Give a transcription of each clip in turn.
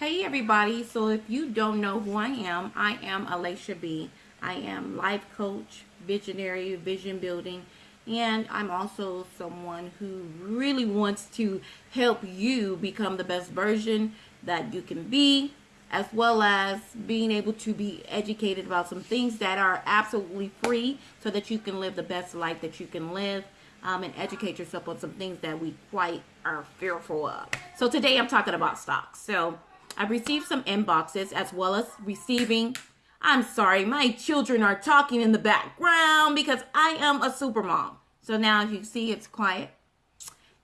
Hey everybody, so if you don't know who I am, I am Alaisha B. I am life coach, visionary, vision building, and I'm also someone who really wants to help you become the best version that you can be, as well as being able to be educated about some things that are absolutely free so that you can live the best life that you can live. Um, and educate yourself on some things that we quite are fearful of. So today I'm talking about stocks. So I've received some inboxes as well as receiving. I'm sorry, my children are talking in the background because I am a super mom. So now if you see it's quiet.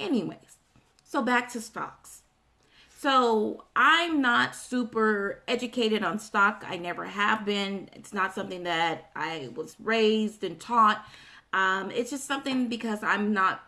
Anyways, so back to stocks. So I'm not super educated on stock. I never have been. It's not something that I was raised and taught. Um, it's just something because I'm not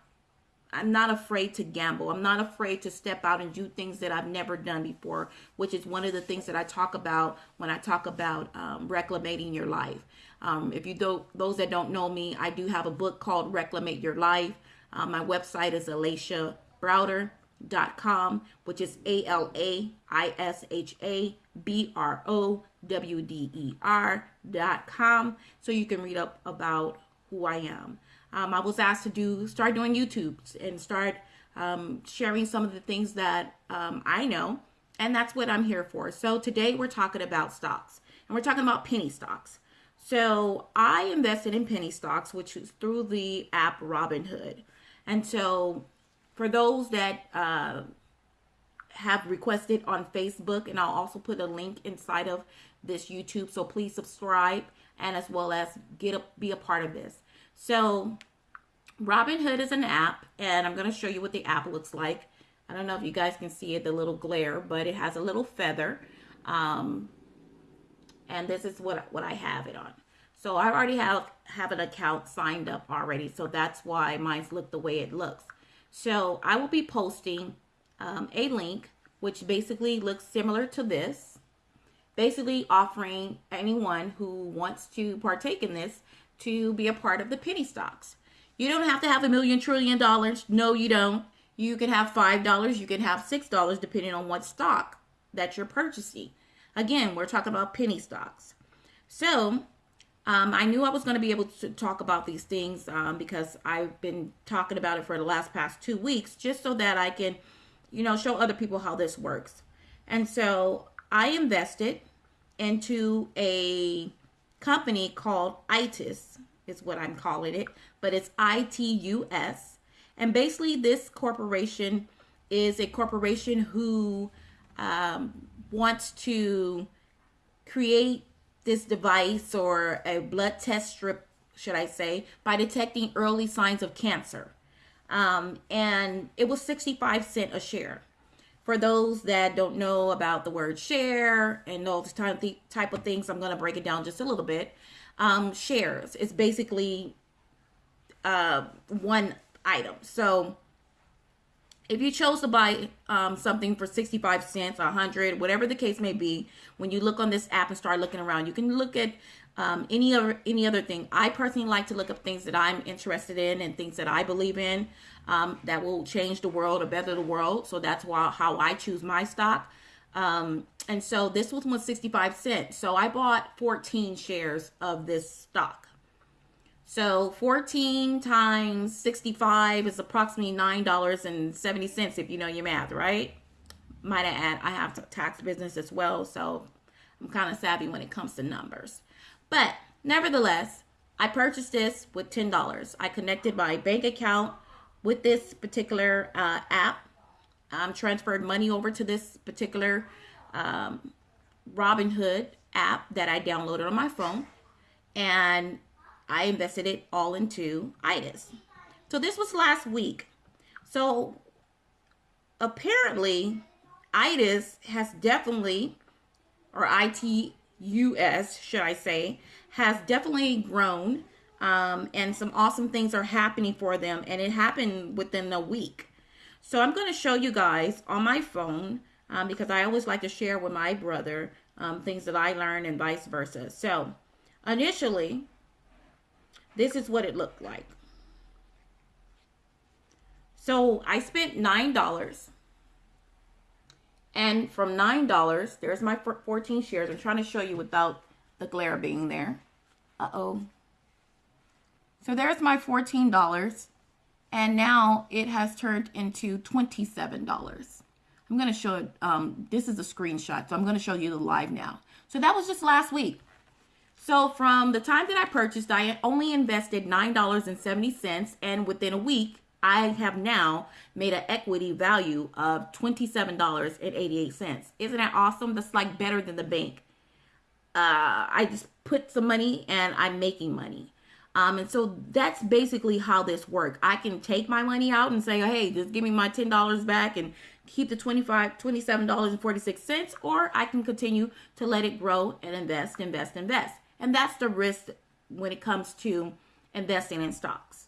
I'm not afraid to gamble. I'm not afraid to step out and do things that I've never done before, which is one of the things that I talk about when I talk about um, reclamating your life. Um, if you do, those that don't know me, I do have a book called Reclamate Your Life. Um, my website is alaishabrowder.com, which is A L A I S H A B R O W D E R.com. So you can read up about who I am um, I was asked to do start doing YouTube and start um, sharing some of the things that um, I know, and that's what I'm here for. So today we're talking about stocks, and we're talking about penny stocks. So I invested in penny stocks, which is through the app Robinhood, and so for those that uh, have requested on Facebook, and I'll also put a link inside of this YouTube. So please subscribe and as well as get a, be a part of this. So Robinhood is an app, and I'm going to show you what the app looks like. I don't know if you guys can see it, the little glare, but it has a little feather. Um, and this is what, what I have it on. So I already have, have an account signed up already. So that's why mine's look the way it looks. So I will be posting um, a link, which basically looks similar to this. Basically offering anyone who wants to partake in this to be a part of the penny stocks. You don't have to have a million trillion dollars. No, you don't. You can have $5, you can have $6 depending on what stock that you're purchasing. Again, we're talking about penny stocks. So, um, I knew I was going to be able to talk about these things um, because I've been talking about it for the last past two weeks just so that I can, you know, show other people how this works. And so I invested into a company called ITIS, is what I'm calling it, but it's ITUS. And basically, this corporation is a corporation who um, wants to create this device or a blood test strip, should I say, by detecting early signs of cancer. Um, and it was 65 cent a share. For those that don't know about the word share and those type, type of things, I'm going to break it down just a little bit. Um, shares is basically uh, one item. So if you chose to buy um, something for 65 cents, 100, whatever the case may be, when you look on this app and start looking around, you can look at um, any other any other thing. I personally like to look up things that I'm interested in and things that I believe in um, that will change the world or better the world. So that's why how I choose my stock. Um, and so this one was 65 cents. So I bought 14 shares of this stock. So 14 times 65 is approximately $9.70 if you know your math, right? Might I add, I have tax business as well, so I'm kind of savvy when it comes to numbers. But nevertheless, I purchased this with $10. I connected my bank account with this particular uh, app. Um, transferred money over to this particular um, Robinhood app that I downloaded on my phone. And I invested it all into ITIS. So this was last week. So apparently, ITIS has definitely, or ITUS, should I say, has definitely grown um, and some awesome things are happening for them and it happened within a week so i'm going to show you guys on my phone um, because i always like to share with my brother um, things that i learned and vice versa so initially this is what it looked like so i spent nine dollars And from $9, there's my 14 shares. I'm trying to show you without the glare being there. Uh-oh. So there's my $14. And now it has turned into $27. I'm going to show it. Um, this is a screenshot. So I'm going to show you the live now. So that was just last week. So from the time that I purchased, I only invested $9.70. And within a week, I have now made an equity value of $27.88. Isn't that awesome? That's like better than the bank. Uh, I just put some money and I'm making money. Um, and so that's basically how this works. I can take my money out and say, hey, just give me my $10 back and keep the $25, $27.46, or I can continue to let it grow and invest, invest, invest. And that's the risk when it comes to investing in stocks.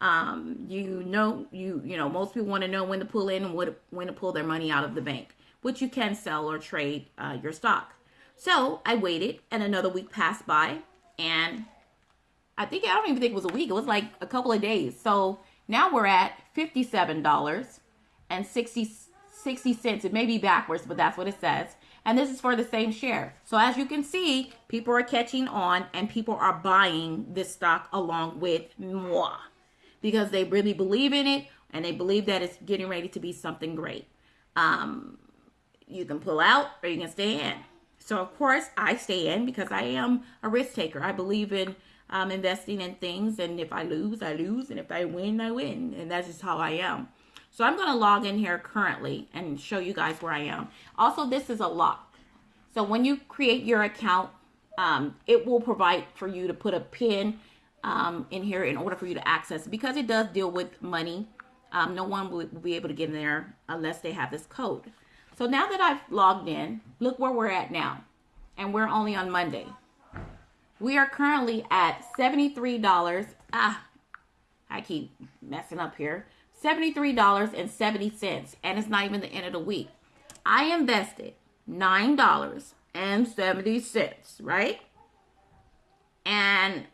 Um, you know, you you know, most people want to know when to pull in and what, when to pull their money out of the bank, which you can sell or trade uh, your stock. So I waited, and another week passed by, and I think I don't even think it was a week. It was like a couple of days. So now we're at fifty-seven dollars and 60, 60 cents. It may be backwards, but that's what it says. And this is for the same share. So as you can see, people are catching on and people are buying this stock along with moi because they really believe in it and they believe that it's getting ready to be something great. Um, you can pull out or you can stay in. So of course I stay in because I am a risk taker. I believe in um, investing in things and if I lose, I lose. And if I win, I win. And that's just how I am. So I'm going to log in here currently and show you guys where I am. Also, this is a lock. So when you create your account, um, it will provide for you to put a pin um, in here in order for you to access. Because it does deal with money, um, no one will, will be able to get in there unless they have this code. So now that I've logged in, look where we're at now. And we're only on Monday. We are currently at $73. Ah, I keep messing up here. $73.70 and it's not even the end of the week. I invested $9.70, right? And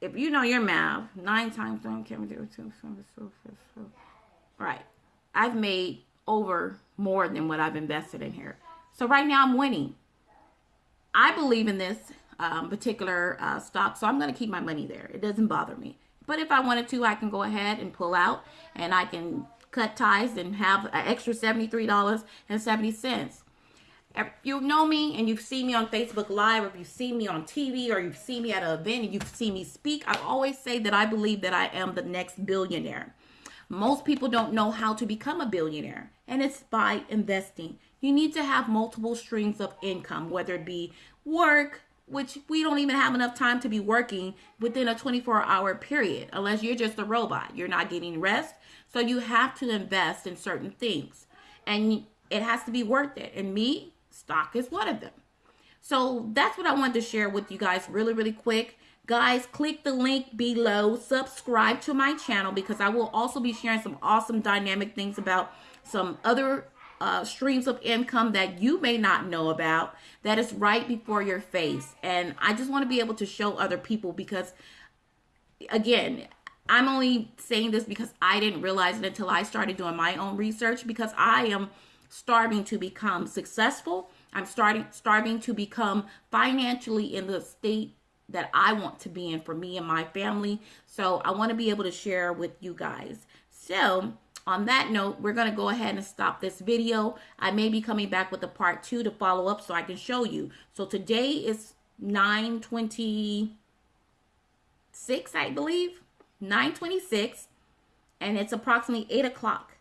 if you know your math, nine times one can do two, right? I've made over more than what I've invested in here. So right now I'm winning. I believe in this um, particular uh, stock, so I'm going to keep my money there. It doesn't bother me. But if I wanted to, I can go ahead and pull out and I can cut ties and have an extra $73.70. If you know me and you've seen me on Facebook Live, or if you've seen me on TV, or you've seen me at an event and you've seen me speak, I've always say that I believe that I am the next billionaire. Most people don't know how to become a billionaire, and it's by investing. You need to have multiple streams of income, whether it be work, which we don't even have enough time to be working within a 24 hour period unless you're just a robot. You're not getting rest. So you have to invest in certain things and it has to be worth it. And me, stock is one of them. So that's what I wanted to share with you guys really, really quick. Guys, click the link below. Subscribe to my channel because I will also be sharing some awesome dynamic things about some other uh, streams of income that you may not know about that is right before your face. And I just want to be able to show other people because, again, I'm only saying this because I didn't realize it until I started doing my own research because I am starving to become successful. I'm starting starving to become financially in the state that I want to be in for me and my family. So I want to be able to share with you guys. So on that note, we're going to go ahead and stop this video. I may be coming back with a part two to follow up so I can show you. So today is 926, I believe. 926. And it's approximately 8 o'clock.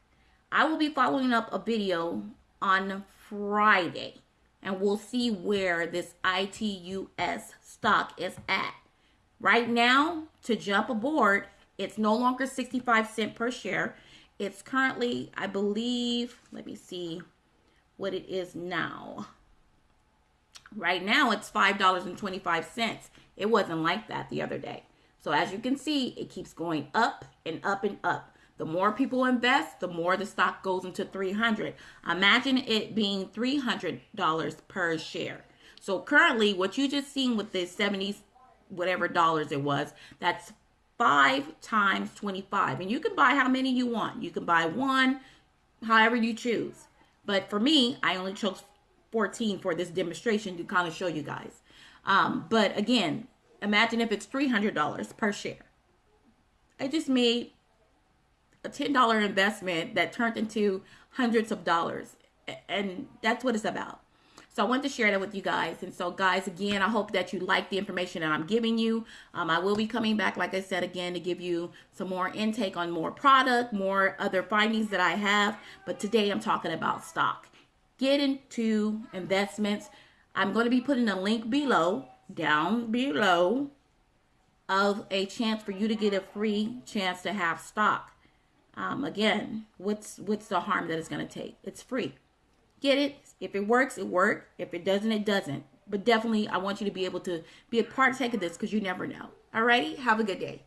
I will be following up a video on Friday. And we'll see where this ITUS stock is at. Right now, to jump aboard, it's no longer 65 cent per share. It's currently, I believe, let me see what it is now. Right now, it's $5.25. It wasn't like that the other day. So as you can see, it keeps going up and up and up. The more people invest, the more the stock goes into 300. Imagine it being $300 per share. So currently, what you just seen with this 70 whatever dollars it was, that's 5 times 25. And you can buy how many you want. You can buy one, however you choose. But for me, I only chose 14 for this demonstration to kind of show you guys. Um, but again, imagine if it's $300 per share. I just made a $10 investment that turned into hundreds of dollars. And that's what it's about. So I want to share that with you guys. And so, guys, again, I hope that you like the information that I'm giving you. Um, I will be coming back, like I said, again, to give you some more intake on more product, more other findings that I have. But today I'm talking about stock. Get into investments. I'm going to be putting a link below, down below, of a chance for you to get a free chance to have stock. Um, again, what's what's the harm that it's going to take? It's free. Get it. If it works, it works. If it doesn't, it doesn't. But definitely, I want you to be able to be a part take of this because you never know. Alrighty? Have a good day.